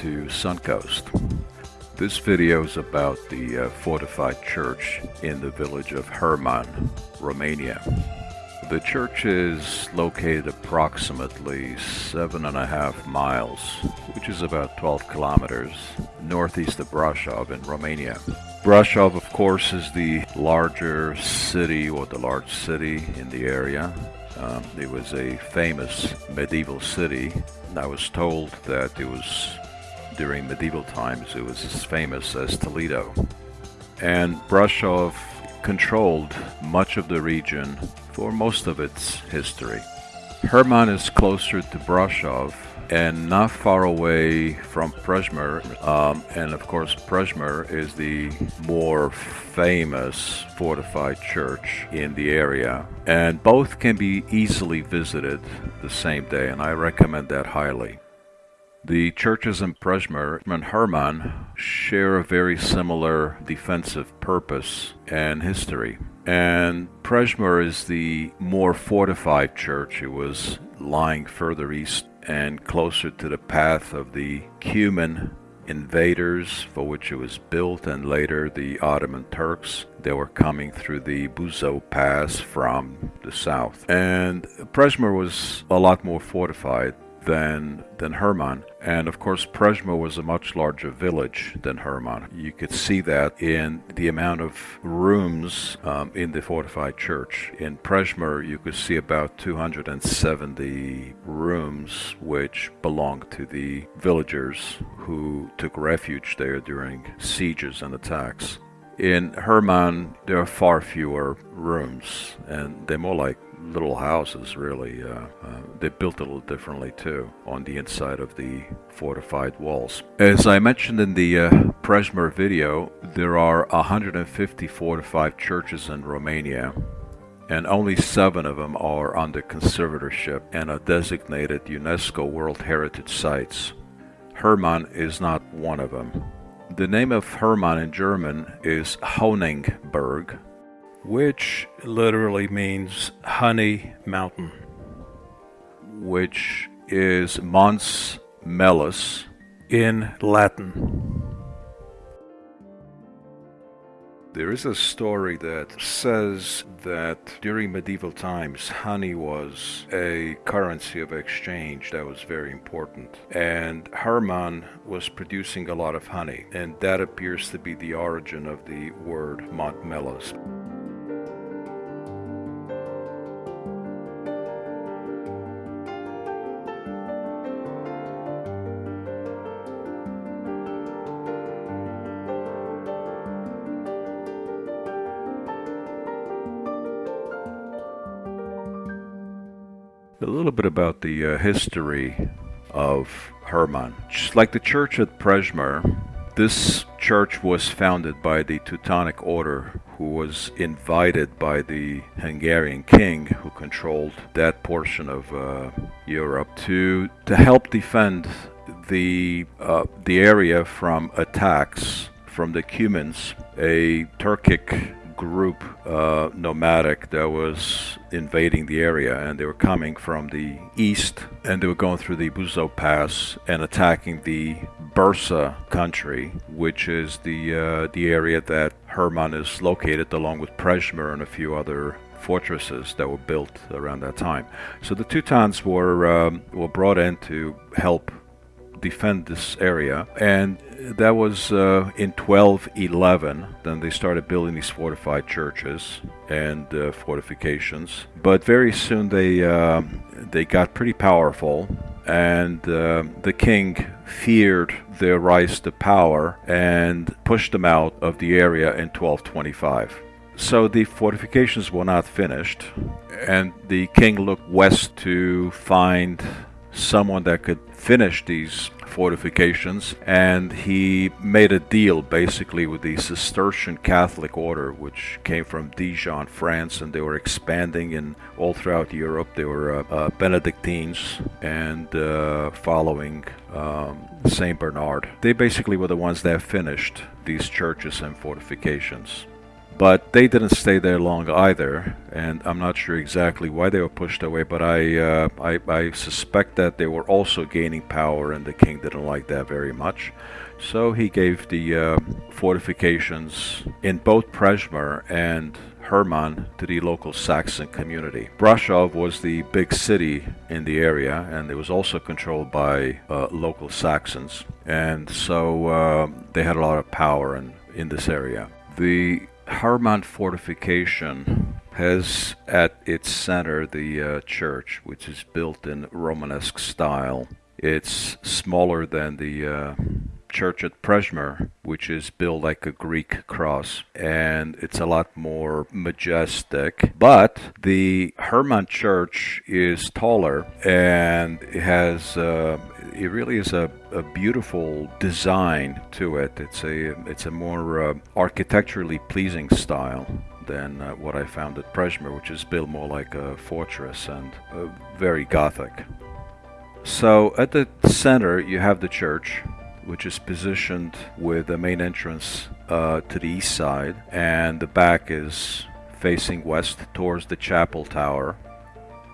to Suncoast. This video is about the uh, fortified church in the village of Herman, Romania. The church is located approximately seven and a half miles, which is about 12 kilometers, northeast of Brasov in Romania. Brasov, of course, is the larger city or the large city in the area. Um, it was a famous medieval city. I was told that it was during medieval times it was as famous as Toledo. And Brasov controlled much of the region for most of its history. Herman is closer to Brasov and not far away from Prejmer. Um, and of course, Prejmer is the more famous fortified church in the area. And both can be easily visited the same day, and I recommend that highly. The churches in Prejmer and Herman share a very similar defensive purpose and history. And Prejmer is the more fortified church. It was lying further east and closer to the path of the Cuman invaders for which it was built and later the Ottoman Turks. They were coming through the Buzău Pass from the south. And Prejmer was a lot more fortified than than Herman. And of course, Prejmer was a much larger village than Herman. You could see that in the amount of rooms um, in the fortified church. In Prejmer, you could see about 270 rooms which belonged to the villagers who took refuge there during sieges and attacks. In Herman, there are far fewer rooms, and they're more like little houses, really. Uh, uh, they built a little differently too on the inside of the fortified walls. As I mentioned in the uh, Prejmer video, there are 150 fortified churches in Romania, and only seven of them are under conservatorship and are designated UNESCO World Heritage Sites. Herman is not one of them. The name of Herman in German is Honigberg, which literally means honey mountain, which is Mons Mellis in Latin. There is a story that says that during medieval times, honey was a currency of exchange that was very important. And Herman was producing a lot of honey, and that appears to be the origin of the word Montmellis. Bit about the uh, history of Herman. Just like the church at Prejmer, this church was founded by the Teutonic Order, who was invited by the Hungarian king, who controlled that portion of uh, Europe, to to help defend the uh, the area from attacks from the Cumans, a Turkic group, uh, nomadic, that was invading the area, and they were coming from the east, and they were going through the Buzău Pass and attacking the Bârsa country, which is the uh, the area that Herman is located, along with Prejmer and a few other fortresses that were built around that time. So the Teutons were um, were brought in to help defend this area, and that was uh, in 1211. Then they started building these fortified churches and uh, fortifications. But very soon they uh, they got pretty powerful, and uh, the king feared their rise to power and pushed them out of the area in 1225. So the fortifications were not finished, and the king looked west to find someone that could finish these fortifications and he made a deal basically with the Cistercian Catholic order which came from Dijon, France and they were expanding in all throughout Europe. They were uh, uh, Benedictines and uh, following um, Saint Bernard. They basically were the ones that finished these churches and fortifications. But they didn't stay there long either, and I'm not sure exactly why they were pushed away. But I, uh, I, I suspect that they were also gaining power, and the king didn't like that very much. So he gave the uh, fortifications in both Prejmer and Hermann to the local Saxon community. Brașov was the big city in the area and it was also controlled by uh, local Saxons and so uh, they had a lot of power in, in this area. The Hermann fortification has at its center the uh, church which is built in Romanesque style. It's smaller than the uh, church at Prejmer, which is built like a Greek cross, and it's a lot more majestic. But the Hermann Church is taller and it has. Uh, it really is a, a, beautiful design to it. It's a it's a more uh, architecturally pleasing style than uh, what I found at Prejmer, which is built more like a fortress and uh, very Gothic. So at the center you have the church which is positioned with the main entrance uh, to the east side and the back is facing west towards the chapel tower.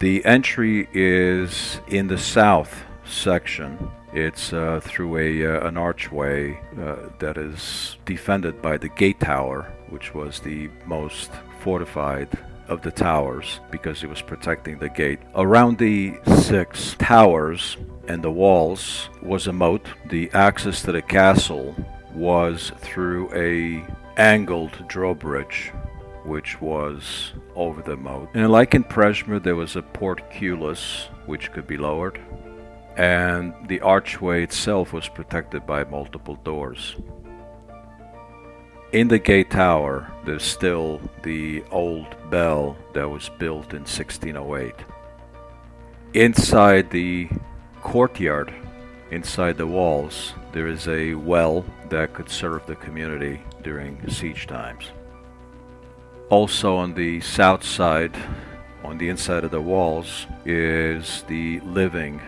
The entry is in the south section. It's uh, through a uh, an archway uh, that is defended by the gate tower, which was the most fortified of the towers because it was protecting the gate. Around the six towers and the walls was a moat. The access to the castle was through a angled drawbridge which was over the moat. And like in Prejmer, there was a portcullis which could be lowered and the archway itself was protected by multiple doors. In the gate tower, there's still the old bell that was built in 1608. Inside the courtyard, inside the walls, there is a well that could serve the community during siege times. Also on the south side, on the inside of the walls, is the living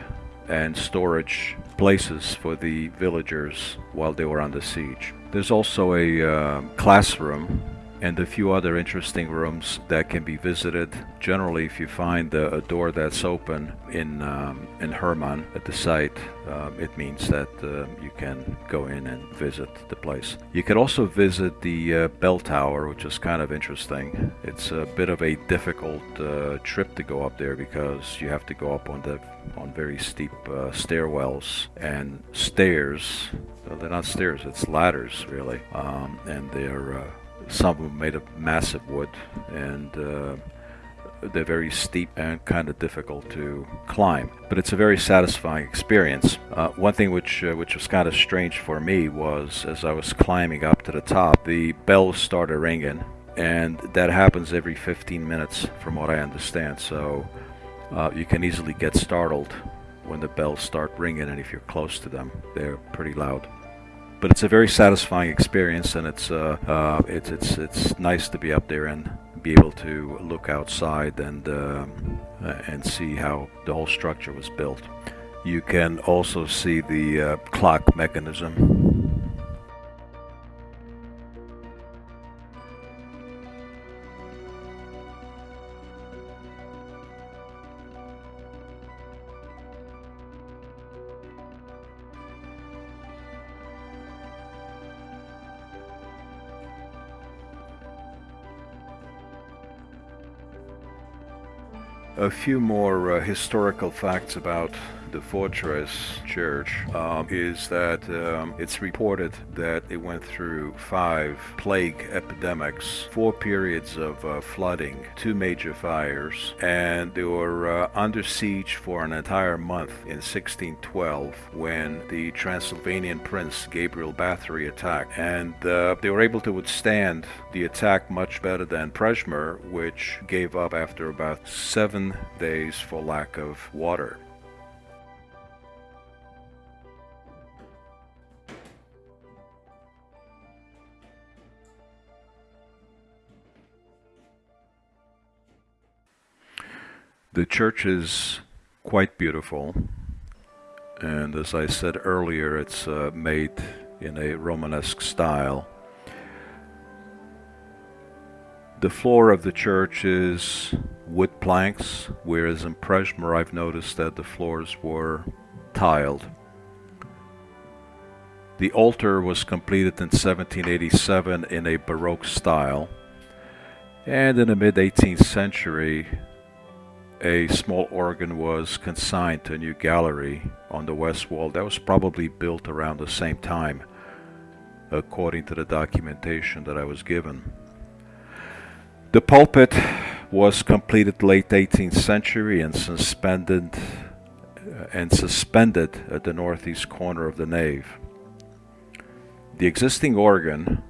and storage places for the villagers while they were under siege. There's also a uh, classroom and a few other interesting rooms that can be visited. Generally, if you find a, door that's open in um, in Hermann at the site, um, it means that uh, you can go in and visit the place. You can also visit the uh, bell tower, which is kind of interesting. It's a bit of a difficult uh, trip to go up there because you have to go up on the on very steep uh, stairwells and stairs. Well, they're not stairs; it's ladders, really, um, and they're uh, some of them made of massive wood and uh, they're very steep and kind of difficult to climb but it's a very satisfying experience. Uh, one thing which uh, which was kind of strange for me was as I was climbing up to the top the bells started ringing and that happens every 15 minutes from what I understand so uh, you can easily get startled when the bells start ringing and if you're close to them they're pretty loud but it's a very satisfying experience, and it's uh, uh, it's it's it's nice to be up there and be able to look outside and uh, and see how the whole structure was built. You can also see the uh, clock mechanism A few more uh, historical facts about the fortress church um, is that um, it's reported that it went through five plague epidemics, four periods of uh, flooding, two major fires, and they were uh, under siege for an entire month in 1612 when the Transylvanian prince Gabriel Bathory attacked. And uh, they were able to withstand the attack much better than Prejmer, which gave up after about seven days for lack of water. The church is quite beautiful, and as I said earlier, it's uh, made in a Romanesque style. The floor of the church is wood planks, whereas in Prejmer I've noticed that the floors were tiled. The altar was completed in 1787 in a Baroque style, and in the mid 18th century, a small organ was consigned to a new gallery on the west wall that was probably built around the same time, according to the documentation that I was given. The pulpit was completed late 18th century and suspended and suspended at the northeast corner of the nave. The existing organ,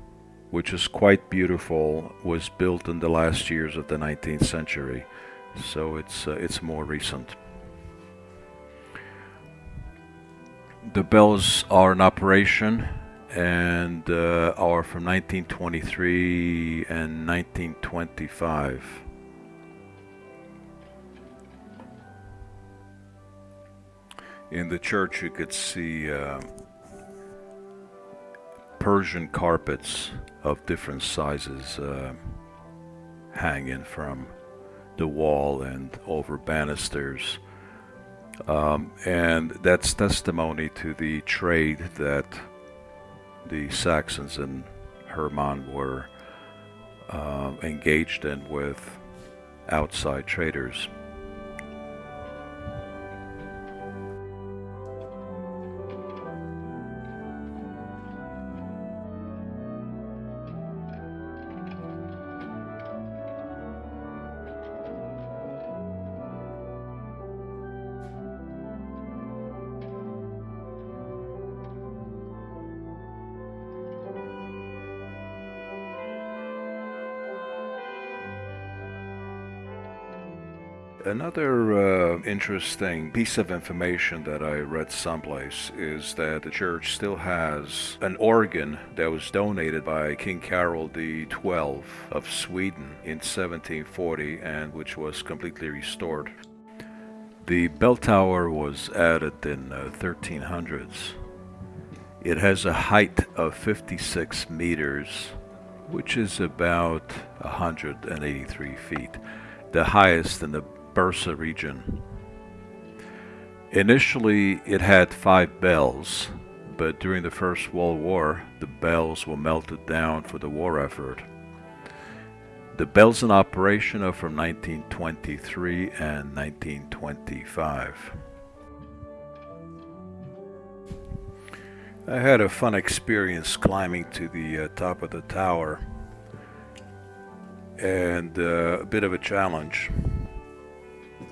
which is quite beautiful, was built in the last years of the 19th century, so it's uh, it's more recent. The bells are in operation and uh, are from 1923 and 1925. In the church, you could see uh, Persian carpets of different sizes uh, hanging from the wall and over banisters. Um, and that's testimony to the trade that the Saxons and Hermann were uh, engaged in with outside traders. Another uh, interesting piece of information that I read someplace is that the church still has an organ that was donated by King Carol XII of Sweden in 1740 and which was completely restored. The bell tower was added in uh, 1300s. It has a height of 56 meters, which is about 183 feet, the highest in the Bârsa region. Initially, it had five bells, but during the First World War, the bells were melted down for the war effort. The bells in operation are from 1923 and 1925. I had a fun experience climbing to the uh, top of the tower and uh, a bit of a challenge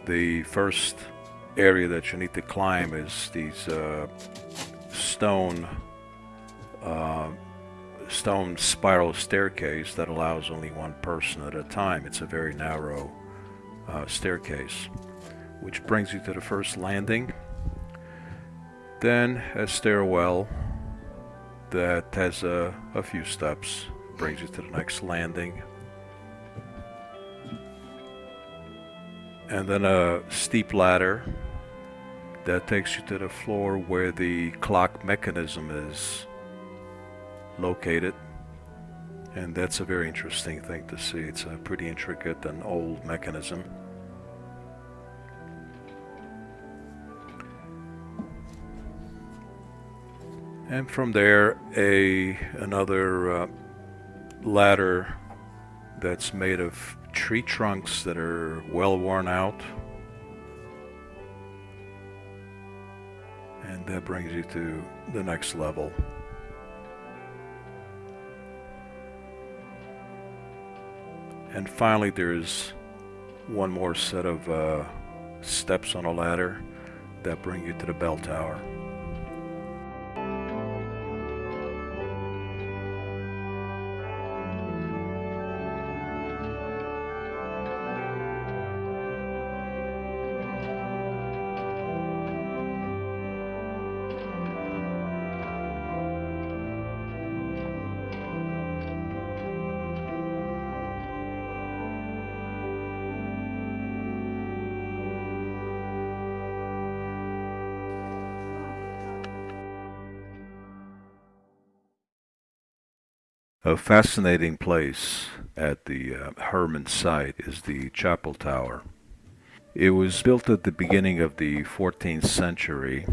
the first area that you need to climb is these uh, stone uh, stone spiral staircase that allows only one person at a time. It's a very narrow uh, staircase, which brings you to the first landing. Then a stairwell that has a, a few steps brings you to the next landing and then a steep ladder that takes you to the floor where the clock mechanism is located. And that's a very interesting thing to see. It's a pretty intricate and old mechanism. And from there a another uh, ladder that's made of tree trunks that are well worn out. And that brings you to the next level. And finally, there's one more set of uh, steps on a ladder that bring you to the bell tower. A fascinating place at the uh, Herman site is the chapel tower. It was built at the beginning of the 14th century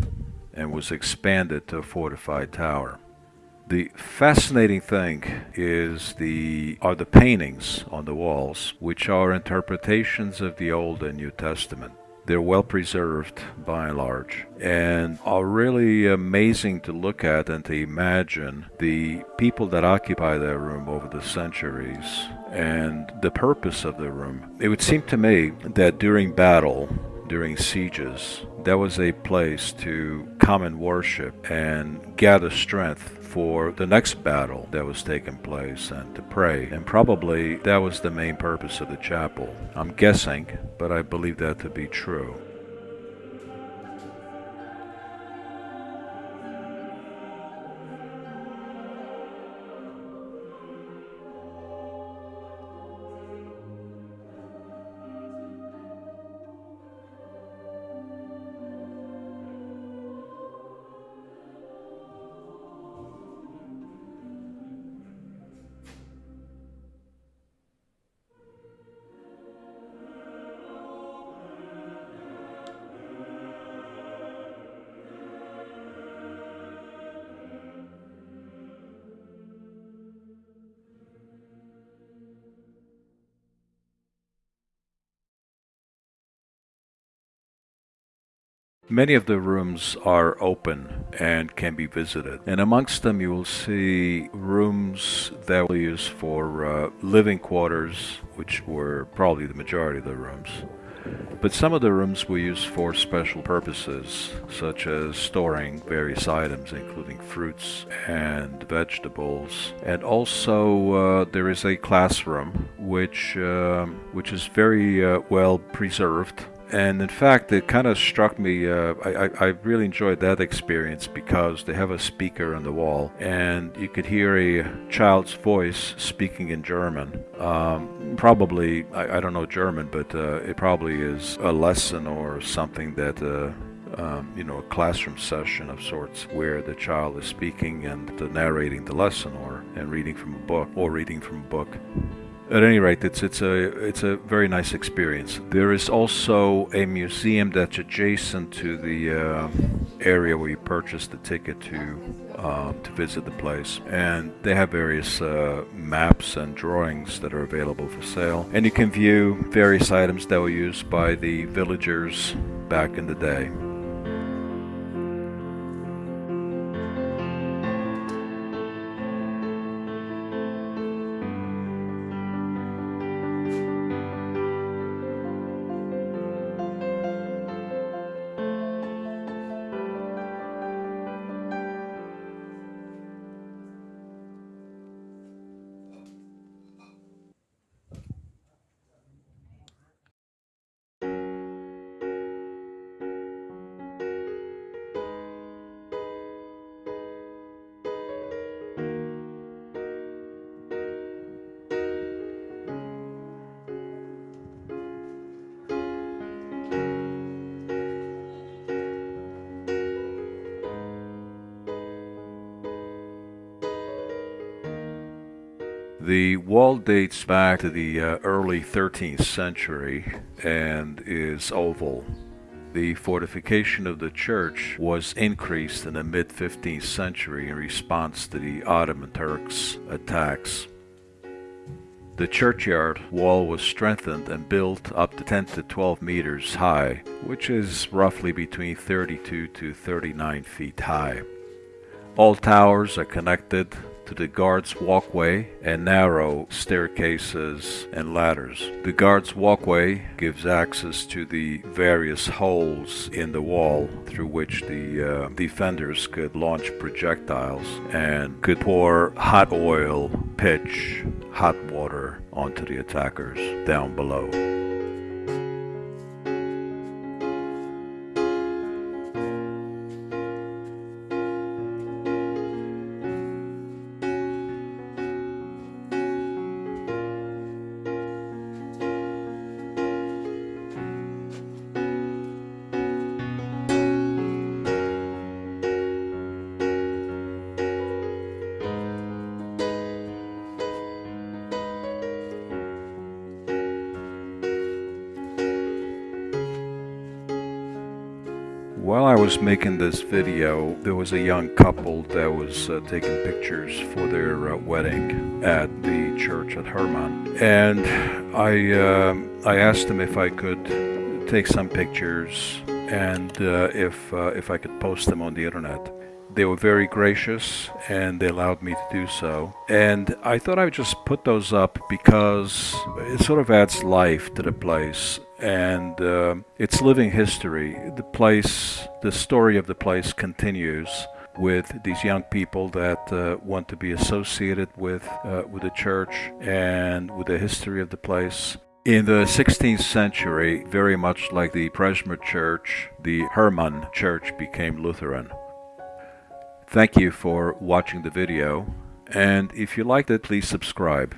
and was expanded to a fortified tower. The fascinating thing is the are the paintings on the walls, which are interpretations of the Old and New Testament. They're well preserved by and large and are really amazing to look at and to imagine the people that occupy that room over the centuries and the purpose of the room. It would seem to me that during battle, during sieges, that was a place to come and worship and gather strength for the next battle that was taking place and to pray. And probably that was the main purpose of the chapel. I'm guessing, but I believe that to be true. Many of the rooms are open and can be visited. And amongst them, you will see rooms that were used for uh, living quarters, which were probably the majority of the rooms. But some of the rooms were used for special purposes, such as storing various items, including fruits and vegetables. And also, uh, there is a classroom, which uh, which is very uh, well preserved and in fact, it kind of struck me. Uh, I, I, really enjoyed that experience because they have a speaker on the wall, and you could hear a child's voice speaking in German. Um, probably, I, I, don't know German, but uh, it probably is a lesson or something that. Uh, um, you know, a classroom session of sorts where the child is speaking and narrating the lesson or and reading from a book or reading from a book. At any rate, it's it's a it's a very nice experience. There is also a museum that's adjacent to the uh, area where you purchase the ticket to um, to visit the place, and they have various uh, maps and drawings that are available for sale, and you can view various items that were used by the villagers back in the day. The wall dates back to the uh, early 13th century and is oval. The fortification of the church was increased in the mid 15th century in response to the Ottoman Turks' attacks. The churchyard wall was strengthened and built up to 10 to 12 meters high, which is roughly between 32 to 39 feet high. All towers are connected to the guard's walkway and narrow staircases and ladders. The guard's walkway gives access to the various holes in the wall through which the uh, defenders could launch projectiles and could pour hot oil, pitch, hot water onto the attackers down below. While I was making this video, there was a young couple that was uh, taking pictures for their uh, wedding at the church at Herman. And I, uh, I asked them if I could take some pictures and uh, if, uh, if I could post them on the internet. They were very gracious and they allowed me to do so. And I thought I would just put those up because it sort of adds life to the place and uh, it's living history. The place, the story of the place continues with these young people that uh, want to be associated with uh, with the church and with the history of the place. In the 16th century, very much like the Prejmer Church, the Hermann Church became Lutheran. Thank you for watching the video, and if you liked it, please subscribe.